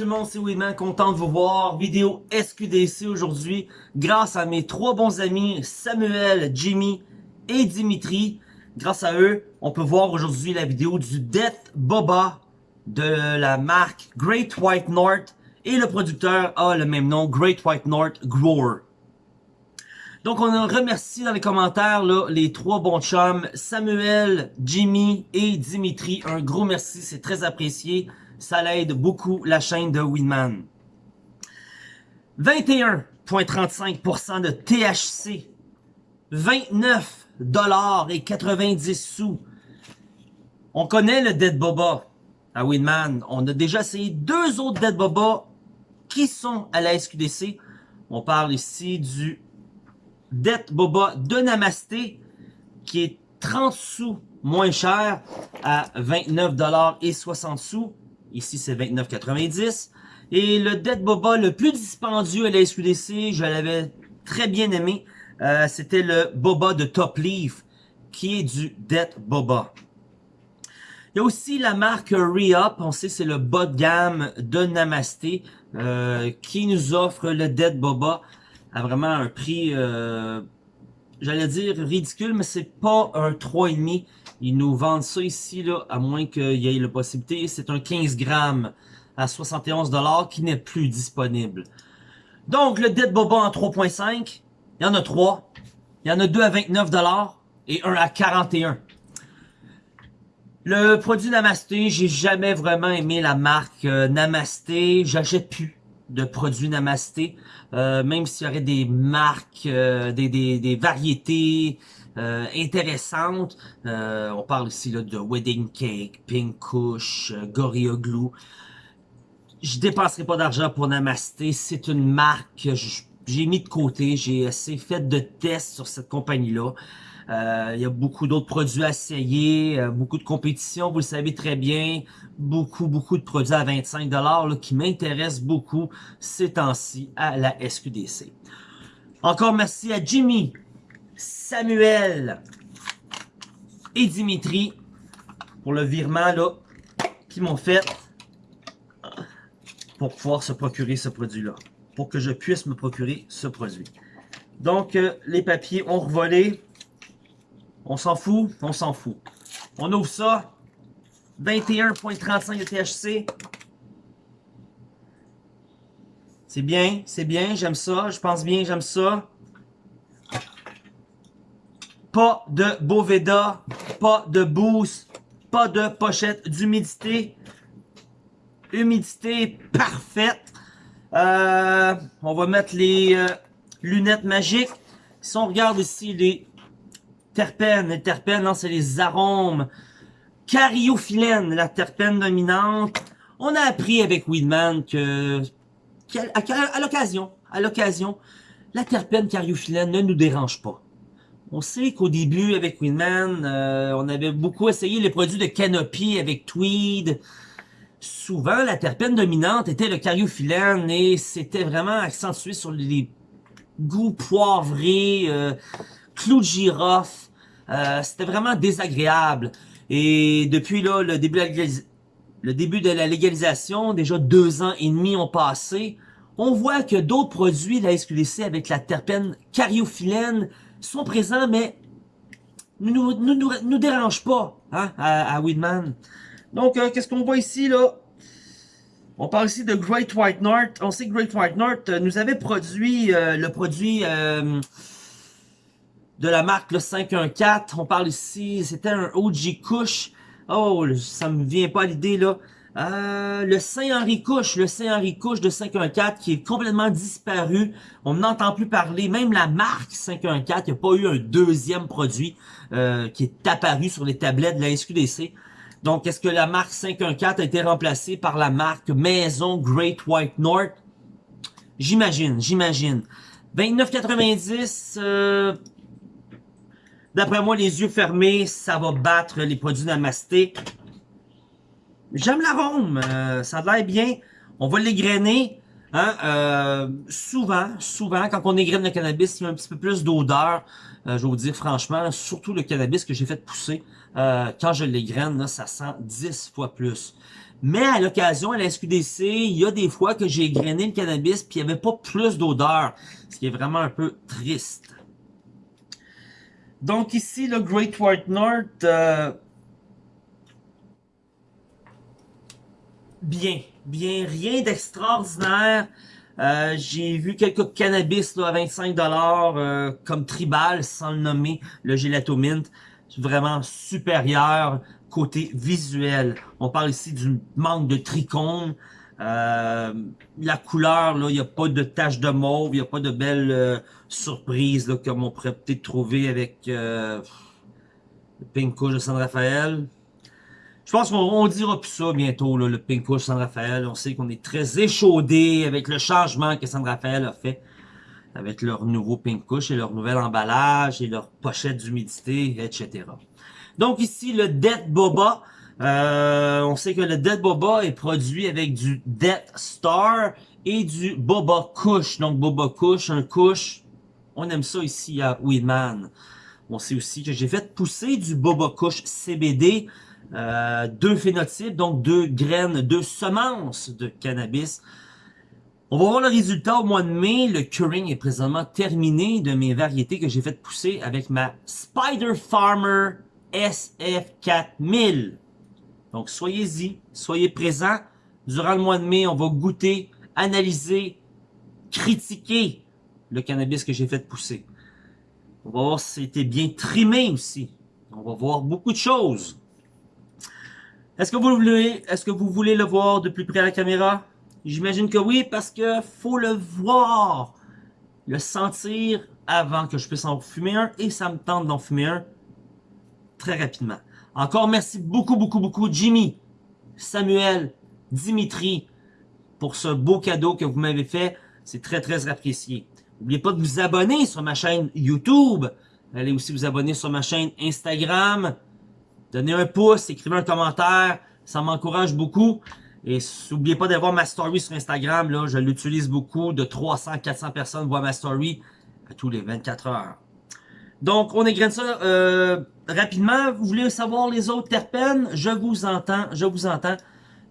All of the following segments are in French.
tout le monde, c'est content de vous voir. Vidéo SQDC aujourd'hui, grâce à mes trois bons amis, Samuel, Jimmy et Dimitri. Grâce à eux, on peut voir aujourd'hui la vidéo du Death Boba de la marque Great White North et le producteur a le même nom, Great White North Grower. Donc on remercie dans les commentaires les trois bons chums, Samuel, Jimmy et Dimitri. Un gros merci, c'est très apprécié. Ça l'aide beaucoup la chaîne de Winman. 21,35% de THC. 29 dollars et 90 sous. On connaît le Dead Boba à Winman. On a déjà essayé deux autres Dead Boba qui sont à la SQDC. On parle ici du Dead Boba de Namasté qui est 30 sous moins cher à 29$ et 60 sous. Ici, c'est 29,90. Et le Dead Boba le plus dispendieux à la SQDC, je l'avais très bien aimé, euh, c'était le Boba de Top Leaf, qui est du Dead Boba. Il y a aussi la marque Re-Up, on sait c'est le bas de gamme de Namasté, euh, qui nous offre le Dead Boba à vraiment un prix, euh, j'allais dire ridicule, mais c'est pas un 3,5. Ils nous vendent ça ici, là, à moins qu'il y ait la possibilité. C'est un 15 grammes à 71$ qui n'est plus disponible. Donc, le Dead Boba en 3.5, il y en a 3. Il y en a 2 à 29$ et un à 41$. Le produit Namasté, j'ai jamais vraiment aimé la marque euh, Namasté. J'achète plus de produits Namasté, euh, même s'il y aurait des marques, euh, des, variétés euh. Euh, on parle ici de Wedding Cake, Pink Kush, Gorilla Glue. Je dépenserai pas d'argent pour Namasté. C'est une marque que j'ai mis de côté. J'ai assez fait de tests sur cette compagnie-là. Euh, il y a beaucoup d'autres produits à essayer, euh, beaucoup de compétitions, vous le savez très bien. Beaucoup, beaucoup de produits à 25$ là, qui m'intéressent beaucoup ces temps-ci à la SQDC. Encore merci à Jimmy, Samuel et Dimitri pour le virement là qu'ils m'ont fait pour pouvoir se procurer ce produit-là. Pour que je puisse me procurer ce produit. Donc, euh, les papiers ont revolé. On s'en fout? On s'en fout. On ouvre ça. 21.35 de THC. C'est bien, c'est bien, j'aime ça. Je pense bien, j'aime ça. Pas de Boveda, pas de boost, pas de pochette d'humidité. Humidité parfaite. Euh, on va mettre les euh, lunettes magiques. Si on regarde ici les terpènes. Les terpènes, c'est les arômes. Cariophyllène, la terpène dominante. On a appris avec Weedman que, à, l'occasion, à l'occasion, la terpène cariophyllène ne nous dérange pas. On sait qu'au début, avec Weedman, euh, on avait beaucoup essayé les produits de Canopy avec Tweed. Souvent, la terpène dominante était le cariophyllène et c'était vraiment accentué sur les goûts poivrés, euh, clou de girofle. Euh, c'était vraiment désagréable. Et depuis là, le début, de la légalisation, déjà deux ans et demi ont passé, on voit que d'autres produits la SQDC avec la terpène cariophyllène sont présents, mais ne nous, nous, nous, dérangent pas hein, à, à Weedman. Donc, euh, qu'est-ce qu'on voit ici, là? On parle ici de Great White North. On sait que Great White North euh, nous avait produit le produit de la marque le 514. On parle ici, c'était un OG Kush. Oh, ça me vient pas à l'idée là. Euh, le Saint-Henri Couche, le Saint-Henri Couche de 514 qui est complètement disparu. On n'entend plus parler. Même la marque 514, il n'y a pas eu un deuxième produit euh, qui est apparu sur les tablettes de la SQDC. Donc, est-ce que la marque 514 a été remplacée par la marque Maison Great White North? J'imagine, j'imagine. 29,90, euh, D'après moi, les yeux fermés, ça va battre les produits Namasté. J'aime l'arôme, euh, ça a l'air bien. On va l'égrainer. Hein, euh, souvent, souvent, quand on égraine le cannabis, il y a un petit peu plus d'odeur. Euh, je vais vous dire franchement, surtout le cannabis que j'ai fait pousser. quand je l'égraine, ça sent 10 fois plus. Mais à l'occasion, à la SQDC, il y a des fois que j'ai grainé le cannabis puis il n'y avait pas plus d'odeur. Ce qui est vraiment un peu triste. Donc ici, le Great White North... Euh, bien, bien, rien d'extraordinaire. Euh, j'ai vu quelques cannabis là, à 25$ euh, comme tribal, sans le nommer, le Gelato Mint. Vraiment supérieur côté visuel. On parle ici du manque de trichome. Euh, la couleur, il n'y a pas de tache de mauve, il n'y a pas de belles surprises comme on pourrait peut-être trouver avec le Pink Kush de San Rafael. Je pense qu'on dira plus ça bientôt, le Pink Kush San Rafael. On sait qu'on est très échaudé avec le changement que San Rafael a fait avec leur nouveau Pink Kush et leur nouvel emballage et leur pochette d'humidité, etc. Donc ici, le Dead Boba. Euh, on sait que le Dead Boba est produit avec du Death Star et du Boba Kush. Donc Boba Kush, un Kush. On aime ça ici à Weedman. On sait aussi que j'ai fait pousser du Boba Kush CBD. Euh, deux phénotypes, donc deux graines, deux semences de cannabis. On va voir le résultat au mois de mai. Le curing est présentement terminé de mes variétés que j'ai fait pousser avec ma Spider Farmer SF4000. Donc, soyez-y, soyez présents. Durant le mois de mai, on va goûter, analyser, critiquer le cannabis que j'ai fait pousser. On va voir si c'était bien trimé aussi. On va voir beaucoup de choses. Est-ce que vous voulez, est-ce que vous voulez le voir de plus près à la caméra? J'imagine que oui, parce que faut le voir, le sentir avant que je puisse en fumer un, et ça me tente d'en fumer un très rapidement. Encore merci beaucoup, beaucoup, beaucoup Jimmy, Samuel, Dimitri pour ce beau cadeau que vous m'avez fait. C'est très, très apprécié. N'oubliez pas de vous abonner sur ma chaîne YouTube. Allez aussi vous abonner sur ma chaîne Instagram. Donnez un pouce, écrivez un commentaire. Ça m'encourage beaucoup. Et n'oubliez pas d'avoir ma story sur Instagram. Là, je l'utilise beaucoup. De 300, 400 personnes voient ma story à tous les 24 heures. Donc, on égrène ça euh, rapidement. Vous voulez savoir les autres terpènes? Je vous entends, je vous entends.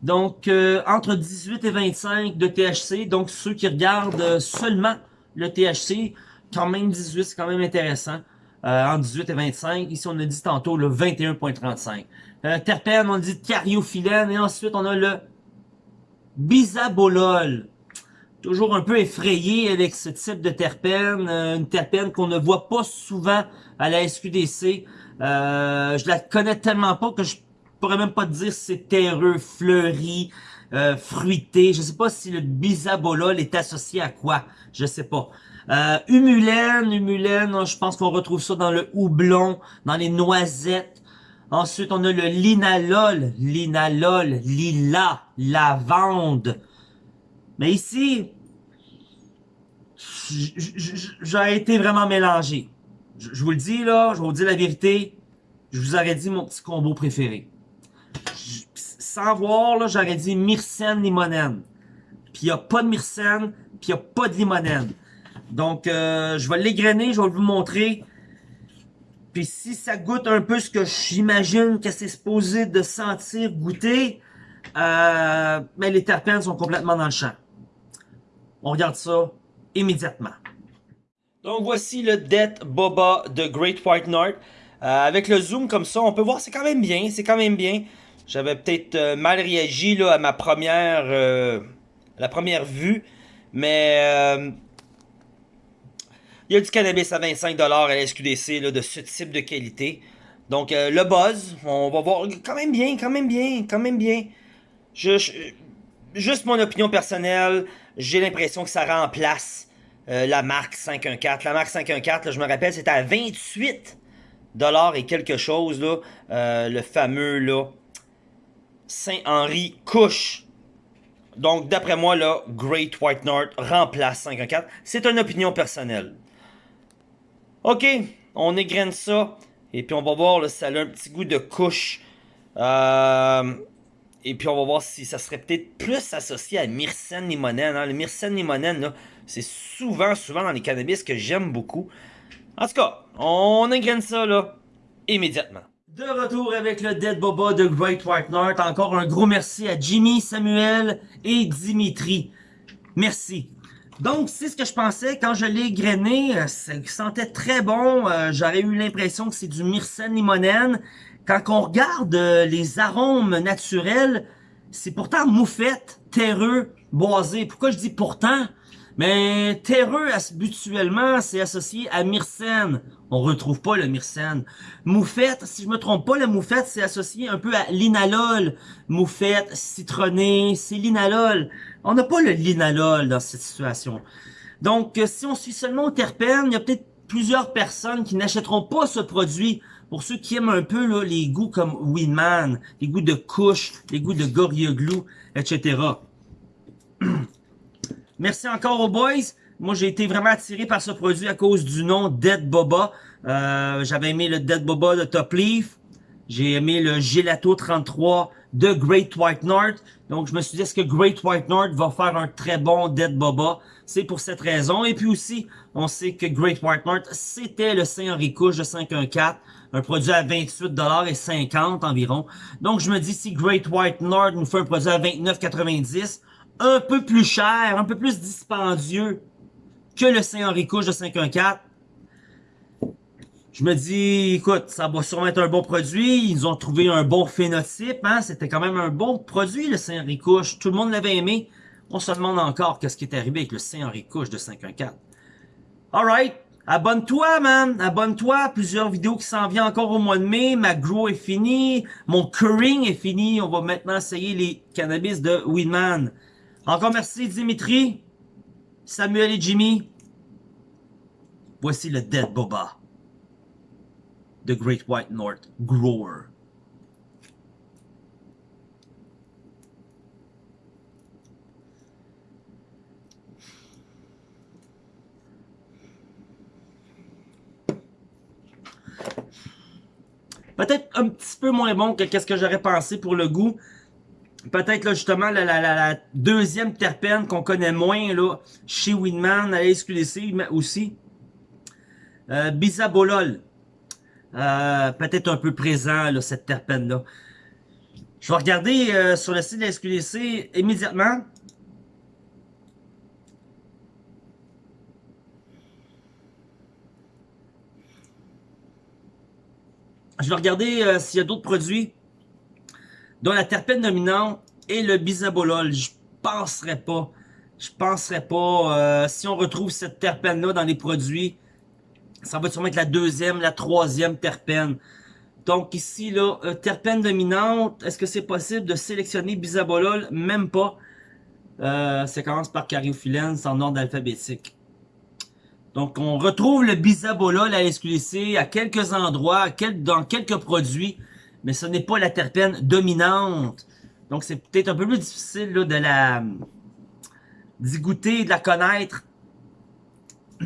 Donc, euh, entre 18 et 25 de THC. Donc, ceux qui regardent seulement le THC, quand même 18, c'est quand même intéressant. Euh, entre 18 et 25. Ici, on a dit tantôt le 21.35. Euh, terpène, on dit cariophyllène. Et ensuite, on a le bisabolol toujours un peu effrayé avec ce type de terpène, euh, une terpène qu'on ne voit pas souvent à la SQDC. Euh, je la connais tellement pas que je pourrais même pas te dire si c'est terreux, fleuri, euh, fruité. Je sais pas si le bisabolol est associé à quoi. Je sais pas. Euh, humulène, humulène, je pense qu'on retrouve ça dans le houblon, dans les noisettes. Ensuite, on a le linalol, linalol, lila, lavande. Mais ici, j'ai été vraiment mélangé. Je, vous le dis là, je vous dis la vérité, je vous aurais dit mon petit combo préféré. sans voir, là, j'aurais dit myrcène limonène. Puis il a pas de myrcène, puis il a pas de limonène. Donc, euh, je vais l'égrainer, je vais vous montrer. Puis si ça goûte un peu ce que j'imagine que c'est supposé de sentir, goûter, euh, mais les terpènes sont complètement dans le champ. On regarde ça immédiatement. Donc voici le Death Boba de Great White North. Euh, avec le zoom comme ça, on peut voir c'est quand même bien, c'est quand même bien. J'avais peut-être mal réagi à ma première, la première vue, mais il y a du cannabis à 25$ à la SQDC de ce type de qualité. Donc le buzz, on va voir quand même bien, quand même bien, quand même bien. juste mon opinion personnelle, j'ai l'impression que ça remplace euh, la marque 514. La marque 514, je me rappelle, c'était à 28 dollars et quelque chose, là, euh, le fameux là, Saint-Henri Couche. Donc, d'après moi, là, Great White North remplace 514. C'est une opinion personnelle. OK, on égrène ça. Et puis, on va voir, là, ça a un petit goût de couche. Euh, et puis on va voir si ça serait peut-être plus associé à myrcène limonène. Hein. Le myrcène limonène, c'est souvent, souvent dans les cannabis que j'aime beaucoup. En tout cas, on ingraine ça immédiatement. De retour avec le Dead Boba de Great White North. Encore un gros merci à Jimmy, Samuel et Dimitri. Merci. Donc, c'est ce que je pensais quand je l'ai grainé. Euh, ça sentait très bon. Euh, j'aurais eu l'impression que c'est du myrcène limonène. Quand on regarde euh, les arômes naturels, c'est pourtant moufette, terreux, boisé. Pourquoi je dis pourtant? Mais terreux, habituellement, c'est associé à myrcène. On retrouve pas le myrcène. Moufette, si je me trompe pas, la moufette, c'est associé un peu à l'inalol. Moufette, citronné, c'est l'inalol. On n'a pas le linalol dans cette situation. Donc, euh, si on suit seulement au terpène, il y a peut-être plusieurs personnes qui n'achèteront pas ce produit. Pour ceux qui aiment un peu là, les goûts comme Winman, les goûts de couche, les goûts de Glue, etc. Merci encore aux boys. Moi, j'ai été vraiment attiré par ce produit à cause du nom Dead Boba. Euh, J'avais aimé le Dead Boba de Top Leaf. J'ai aimé le Gelato 33 de Great White North. Donc, je me suis dit, est-ce que Great White North va faire un très bon Dead Boba? C'est pour cette raison. Et puis aussi, on sait que Great White North, c'était le Saint-Henri Couche de 514. Un produit à 28$ et 50 environ. Donc, je me dis, si Great White North nous fait un produit à 29,90$, un peu plus cher, un peu plus dispendieux que le Saint-Henri Couche de 514, je me dis, écoute, ça va sûrement être un bon produit. Ils ont trouvé un bon phénotype. Hein? C'était quand même un bon produit, le Saint-Henri Couche. Tout le monde l'avait aimé. On se demande encore qu'est-ce qui est arrivé avec le Saint-Henri Couche de 514. Alright. Abonne-toi, man. Abonne-toi. Plusieurs vidéos qui s'en viennent encore au mois de mai. Ma grow est fini. Mon curing est fini. On va maintenant essayer les cannabis de Winman. Encore merci, Dimitri, Samuel et Jimmy. Voici le Dead Boba. The Great White North Grower. Peut-être un petit peu moins bon que qu'est-ce que j'aurais pensé pour le goût. Peut-être là justement la, la, la, deuxième terpène qu'on connaît moins là chez Winman à la SQDC aussi. Euh, Bisabolol. Euh, peut-être un peu présent, là, cette terpène-là. Je vais regarder euh, sur le site de la SQDC immédiatement. Je vais regarder euh, s'il y a d'autres produits dont la terpène dominante est le bisabolol. Je penserais pas. Je penserais pas. si on retrouve cette terpène-là dans les produits ça va sûrement être la deuxième, la troisième terpène. Donc ici, là, euh, terpène dominante, est-ce que c'est possible de sélectionner bisabolol? Même pas. Euh, commence par cariophyllène, en ordre alphabétique. Donc on retrouve le bisabolol à SQDC à quelques endroits, dans quelques produits, mais ce n'est pas la terpène dominante. Donc c'est peut-être un peu plus difficile de la d'y goûter, de la connaître.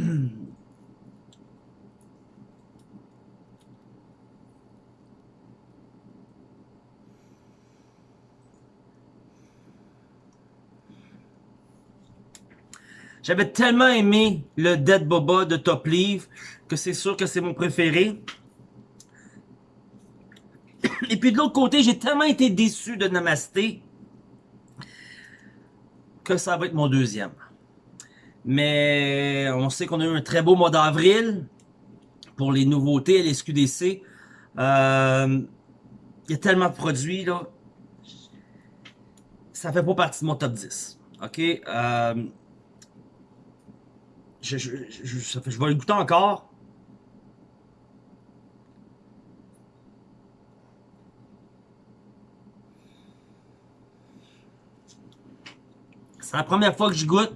J'avais tellement aimé le Dead Boba de Top Leaf que c'est sûr que c'est mon préféré. Puis de l'autre côté, j'ai tellement été déçu de Namasté que ça va être mon deuxième. Mais on sait qu'on a eu un très beau mois d'avril pour les nouveautés à l'SQDC. Euh, il y a tellement de produits, là. Ça fait pas partie de mon top 10. OK? Euh, je, je vais le goûter encore. C'est la première fois que je goûte.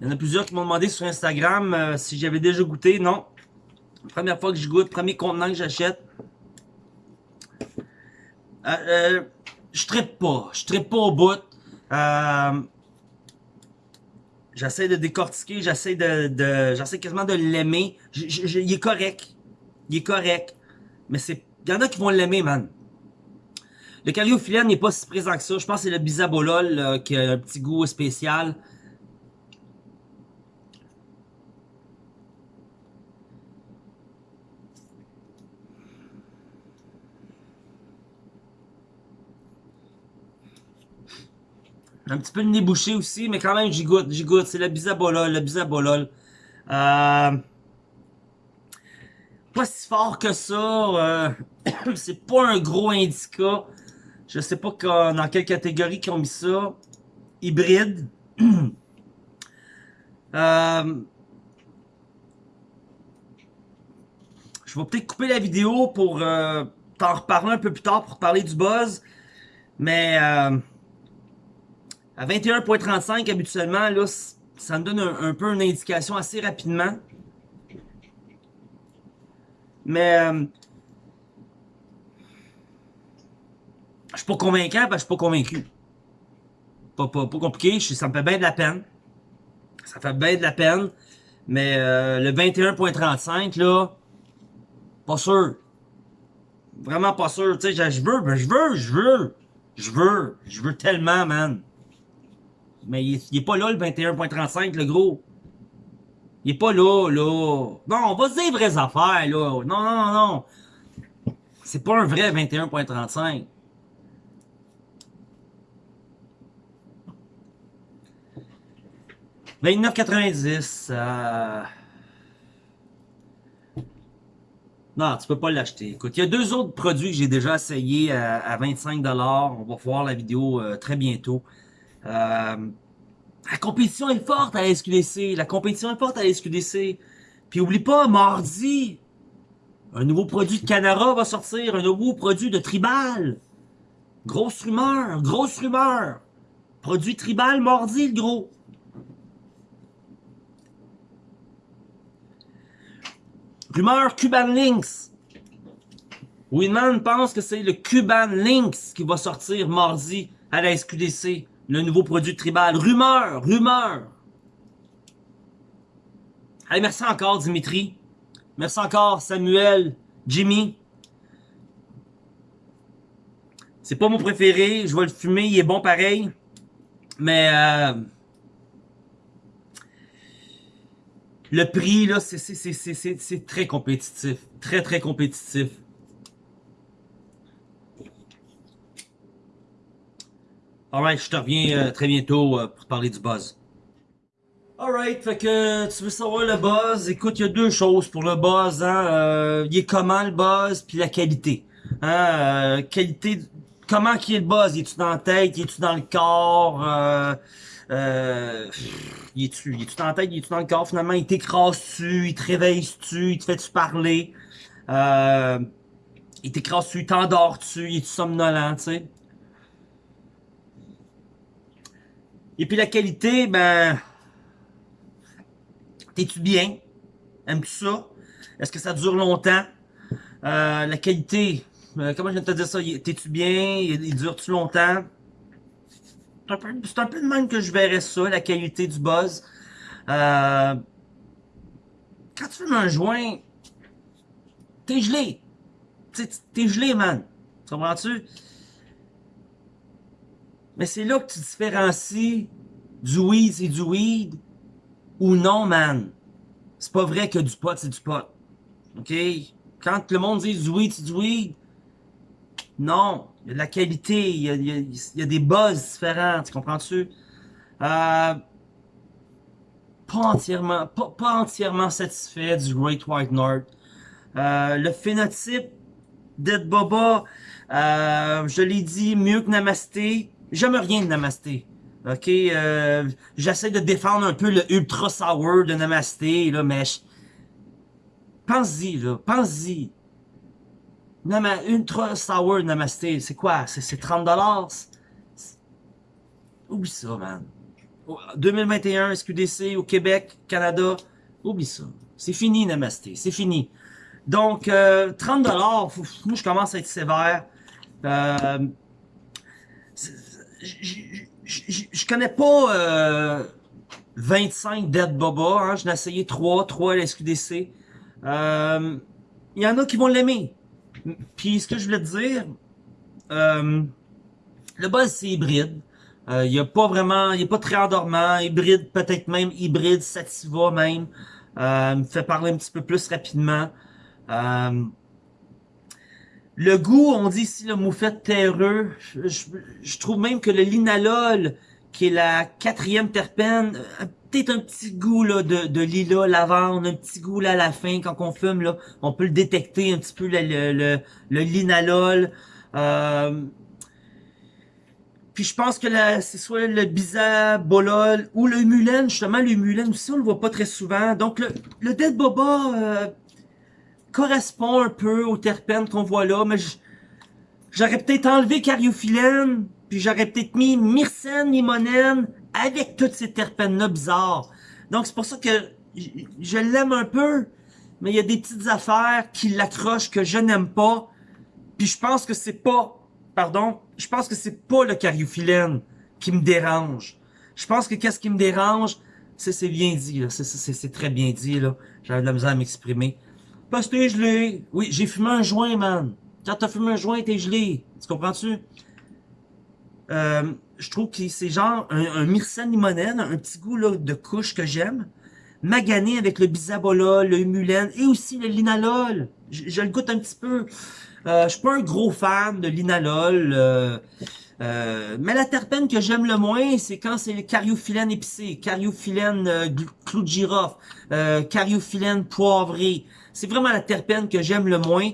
Il y en a plusieurs qui m'ont demandé sur Instagram euh, si j'avais déjà goûté. Non. Première fois que je goûte, premier contenant que j'achète. Euh, euh, je trippe pas. Je trippe pas au bout. J'essaie de décortiquer, j'essaie de j'essaie quasiment de l'aimer. Il est correct. Il est correct. Mais c'est, il y en a qui vont l'aimer, man. Le Calliophilène n'est pas si présent que ça. Je pense que c'est le bisabolol qui a un petit goût spécial. Un petit peu le nez bouché aussi, mais quand même, j'y goûte, j'y goûte. C'est le bisabolol, le bisabolol. Euh, pas si fort que ça. Euh, c'est pas un gros indica. Je sais pas dans quelle catégorie qu'ils ont mis ça. Hybride. euh, je vais peut-être couper la vidéo pour euh, t'en reparler un peu plus tard pour parler du buzz. Mais euh, à 21.35 habituellement, là, ça me donne un, peu une indication assez rapidement. Mais euh, je pas convaincant parce que je suis pas convaincu. Pas, pas, pas compliqué, ça me fait bien de la peine. Ça fait bien de la peine. Mais euh, le 21.35 là, pas sûr. Vraiment pas sûr. Tu sais, je veux, ben, je veux, je veux. Je veux. Je veux tellement, man. Mais il, est pas là, le 21.35, le gros. Il est pas là, là. Non, on va se dire vraies affaires, là. Non, non, non, non. C'est pas un vrai 21.35. « 29,90. Euh... Non, tu peux pas l'acheter. Écoute, il y a deux autres produits que j'ai déjà essayé à, 25$. On va voir la vidéo euh, très bientôt. Euh, la compétition est forte à la SQDC. La compétition est forte à la SQDC. Puis oublie pas, mardi, un nouveau produit de Canara va sortir. Un nouveau produit de Tribal. Grosse rumeur, grosse rumeur. Produit Tribal mardi, le gros. Rumeur Cuban Links. Winman pense que c'est le Cuban Links qui va sortir mardi à la SQDC. Le nouveau produit tribal. Rumeur, rumeur. Allez, merci encore Dimitri. Merci encore Samuel, Jimmy. C'est pas mon préféré. Je vais le fumer. Il est bon pareil. Mais... Euh, Le prix, là, c'est très compétitif. Très, très compétitif. Alright, je te reviens euh, très bientôt euh, pour parler du buzz. Alright, fait que tu veux savoir le buzz? Écoute, il y a deux choses pour le buzz. Hein? Euh, il est comment le buzz, puis la qualité. Hein? qualité, comment qui est le buzz? Il est-tu dans la tête? Il est-tu dans le corps? Euh, il est-tu est dans la tête, il est-tu dans le corps, finalement, il t'écrase-tu, il te réveille-tu, il te fait-tu parler, euh, il t'écrase-tu, il t'endors-tu, il est-tu somnolent, tu sais? Et puis la qualité, ben, t'es-tu bien? Aimes-tu ça? Est-ce que ça dure longtemps? Euh, la qualité, euh, comment je viens de te dire ça? T'es-tu bien? Il dure-tu longtemps? C'est un, peu, de même que je verrais ça, la qualité du buzz. Euh, quand tu fumes un joint, t'es gelé. T'es gelé, man. Tu comprends-tu? Mais c'est là que tu différencies du weed, c'est du weed, ou non, man. C'est pas vrai que du pot, c'est du pot. OK? Quand le monde dit du weed, c'est du weed, non. Il de la qualité, il y a, des buzz différents, tu comprends-tu? Euh, pas entièrement, pas, entièrement satisfait du Great White North. Euh, le phénotype d'Ed Boba, euh, je l'ai dit, mieux que Namasté. J'aime rien de Namasté. Ok, euh, j'essaie de défendre un peu le ultra sour de Namasté, là, mais pense-y, là, pense-y. Nama, Ultra Sour Namasté, c'est quoi? C'est 30$? Oublie ça, man. 2021, SQDC, au Québec, Canada, oublie ça. C'est fini, Namasté, c'est fini. Donc, euh, 30$, moi, je commence à être sévère. Euh, je connais pas euh, 25 Dead Boba, hein. j'en ai essayé 3, 3 à la SQDC. Euh, il y en a qui vont l'aimer. Puis ce que je voulais te dire, euh, le buzz c'est hybride. Euh, il n'y a pas vraiment, il est pas très endormant, hybride, peut-être même hybride, sativa même. Euh, me fait parler un petit peu plus rapidement. Euh, le goût, on dit ici le moufette terreux. Je, trouve même que le linalol qui est la quatrième terpène. Un petit goût là, de, de lilas, lavande, un petit goût là, à la fin quand on fume. Là, on peut le détecter un petit peu le, le, linalol. Euh, puis je pense que c'est soit le bisabolol ou le mulène. Justement, le mulène aussi, on le voit pas très souvent. Donc, le, le dead boba euh, correspond un peu aux terpènes qu'on voit là. Mais j'aurais peut-être enlevé cariophyllène. Puis j'aurais peut-être mis myrcène, limonène avec toutes ces terpènes-là bizarres. Donc, c'est pour ça que je l'aime un peu. Mais il y a des petites affaires qui l'accrochent que je n'aime pas. Puis je pense que c'est pas pardon, je pense que c'est pas le cariophyllène qui me dérange. Je pense que qu'est-ce qui me dérange, c'est bien dit, là. C'est très bien dit, là. J'avais de la misère à m'exprimer. Parce que t'es gelé. Oui, j'ai fumé un joint, man. Quand t'as fumé un joint, t'es gelé. Tu comprends-tu? Euh, je trouve que c'est genre un, un myrcène limonène, un petit goût là, de couche que j'aime. Magané avec le bisabola, le humulène et aussi le linalol. Je, je le goûte un petit peu. Euh, je suis pas un gros fan de l'inalol. Euh, euh, mais la terpène que j'aime le moins, c'est quand c'est le cariophyllène épicé, cariophyllène euh, clou de girofle, cariophyllène poivré. C'est vraiment la terpène que j'aime le moins.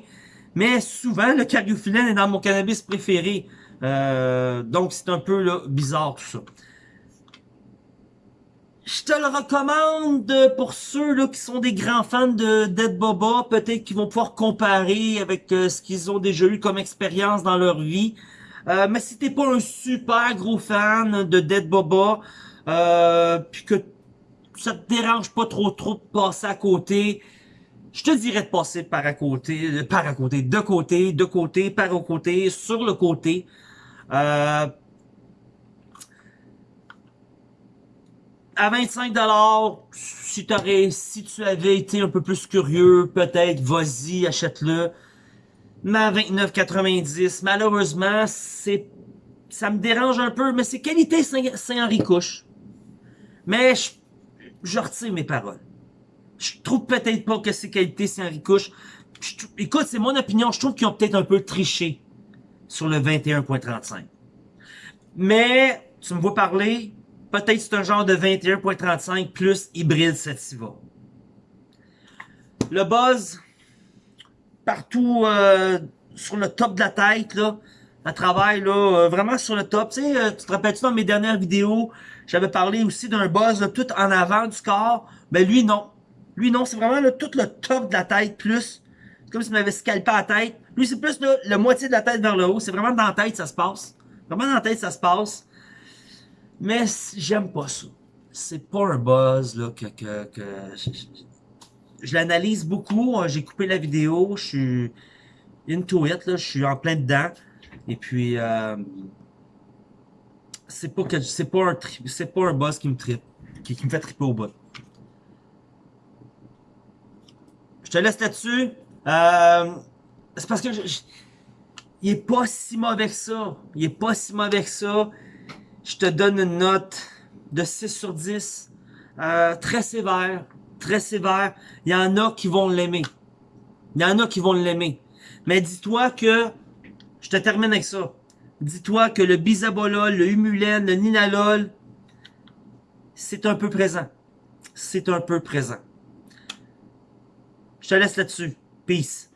Mais souvent, le cariophyllène est dans mon cannabis préféré. Donc, c'est un peu là, bizarre tout ça. Je te le recommande pour ceux là qui sont des grands fans de Dead Boba, peut-être qu'ils vont pouvoir comparer avec euh, ce qu'ils ont déjà eu comme expérience dans leur vie. Euh, mais si t'es pas un super gros fan de Dead Boba, euh, puis que ça te dérange pas trop trop de passer à côté, je te dirais de passer par à côté, par à côté, de côté, de côté, par au côté, sur le côté. Euh, à 25 si, si tu avais été un peu plus curieux, peut-être, vas-y, achète-le. Mais à 29,90, malheureusement, c'est ça me dérange un peu, mais c'est qualité Saint-Henri-Couche. Mais je, je retire mes paroles. Je trouve peut-être pas que c'est qualité Saint-Henri-Couche. Écoute, c'est mon opinion, je trouve qu'ils ont peut-être un peu triché sur le 21.35. Mais, tu me vois parler, Peut-être c'est un genre de 21.35 plus hybride Sativa. Le buzz, partout euh, sur le top de la tête, là, à travers, là, euh, vraiment sur le top. Tu sais, euh, tu te rappelles-tu dans mes dernières vidéos, j'avais parlé aussi d'un buzz tout en avant du corps. Mais lui, non. Lui, non, c'est vraiment tout le top de la tête plus. Comme si m'avait scalpé la tête. Lui, c'est plus là, la moitié de la tête vers le haut. C'est vraiment dans la tête ça se passe. Vraiment dans la tête ça se passe. Mais j'aime pas ça. C'est pas un buzz là, que, que, que je, l'analyse beaucoup. J'ai coupé la vidéo. Je suis into it. Là, je suis en plein dedans. Et puis, euh, c'est pas que c'est pas un c'est pas un buzz qui me tripe, qui, qui me fait triper au bout. Je te laisse là-dessus. Euh, c'est parce que je, il est pas si mauvais que ça. Il est pas si mauvais que ça je te donne une note de 6 sur 10. Euh, très sévère, très sévère. Il y en a qui vont l'aimer. Il y en a qui vont l'aimer. Mais dis-toi que, je te termine avec ça. Dis-toi que le bisabolol, le humulène, le ninalol, c'est un peu présent. C'est un peu présent. Je te laisse là-dessus. Peace.